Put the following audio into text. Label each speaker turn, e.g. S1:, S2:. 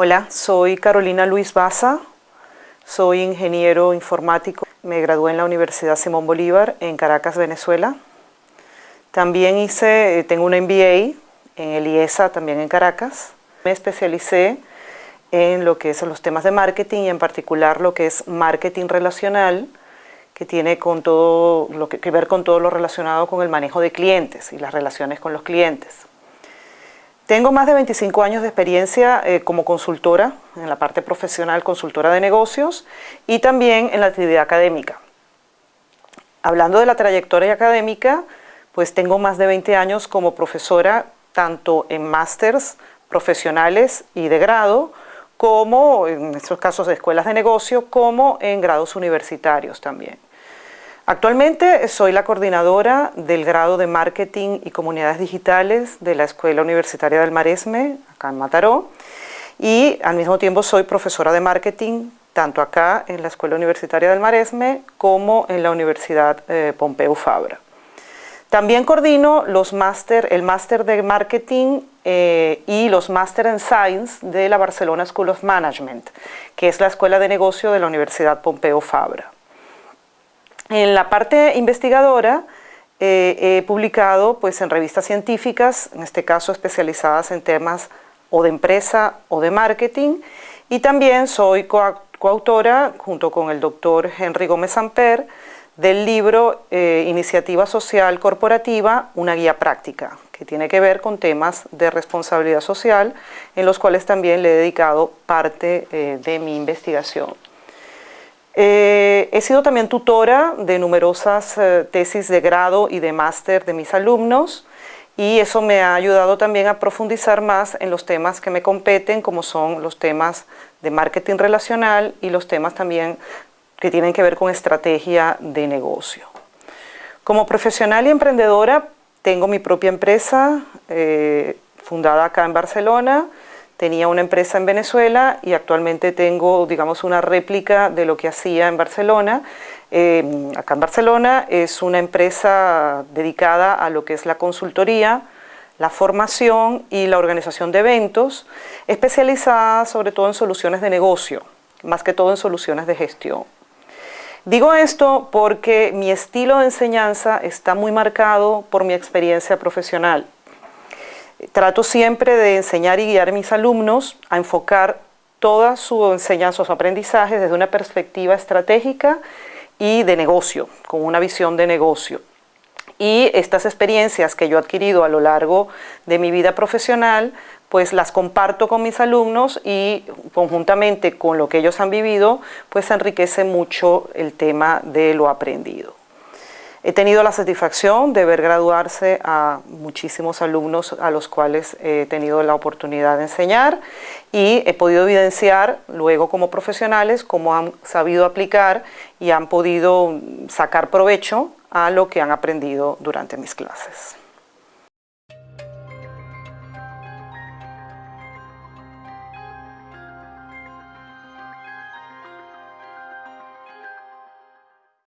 S1: Hola, soy Carolina Luis Baza, soy ingeniero informático. Me gradué en la Universidad Simón Bolívar en Caracas, Venezuela. También hice, tengo un MBA en el IESA, también en Caracas. Me especialicé en lo que son los temas de marketing y en particular lo que es marketing relacional, que tiene con todo lo que, que ver con todo lo relacionado con el manejo de clientes y las relaciones con los clientes. Tengo más de 25 años de experiencia eh, como consultora, en la parte profesional, consultora de negocios y también en la actividad académica. Hablando de la trayectoria académica, pues tengo más de 20 años como profesora tanto en másters profesionales y de grado, como en estos casos de escuelas de negocio, como en grados universitarios también. Actualmente soy la coordinadora del grado de Marketing y Comunidades Digitales de la Escuela Universitaria del Maresme, acá en Mataró, y al mismo tiempo soy profesora de Marketing tanto acá en la Escuela Universitaria del Maresme como en la Universidad eh, Pompeu Fabra. También coordino los máster, el máster de Marketing eh, y los máster en Science de la Barcelona School of Management, que es la escuela de negocio de la Universidad Pompeu Fabra. En la parte investigadora eh, he publicado pues, en revistas científicas, en este caso especializadas en temas o de empresa o de marketing, y también soy coautora, junto con el doctor Henry Gómez Amper, del libro eh, Iniciativa Social Corporativa, una guía práctica, que tiene que ver con temas de responsabilidad social, en los cuales también le he dedicado parte eh, de mi investigación. Eh, he sido también tutora de numerosas tesis de grado y de máster de mis alumnos, y eso me ha ayudado también a profundizar más en los temas que me competen, como son los temas de marketing relacional y los temas también que tienen que ver con estrategia de negocio. Como profesional y emprendedora tengo mi propia empresa eh, fundada acá en Barcelona, tenía una empresa en Venezuela y actualmente tengo, digamos, una réplica de lo que hacía en Barcelona. Eh, acá en Barcelona es una empresa dedicada a lo que es la consultoría, la formación y la organización de eventos, especializada sobre todo en soluciones de negocio, más que todo en soluciones de gestión. Digo esto porque mi estilo de enseñanza está muy marcado por mi experiencia profesional. Trato siempre de enseñar y guiar a mis alumnos a enfocar toda su enseñanza, su aprendizaje desde una perspectiva estratégica y de negocio, con una visión de negocio. Y estas experiencias que yo he adquirido a lo largo de mi vida profesional pues las comparto con mis alumnos y conjuntamente con lo que ellos han vivido, pues enriquece mucho el tema de lo aprendido. He tenido la satisfacción de ver graduarse a muchísimos alumnos a los cuales he tenido la oportunidad de enseñar y he podido evidenciar luego como profesionales cómo han sabido aplicar y han podido sacar provecho a lo que han aprendido durante mis clases.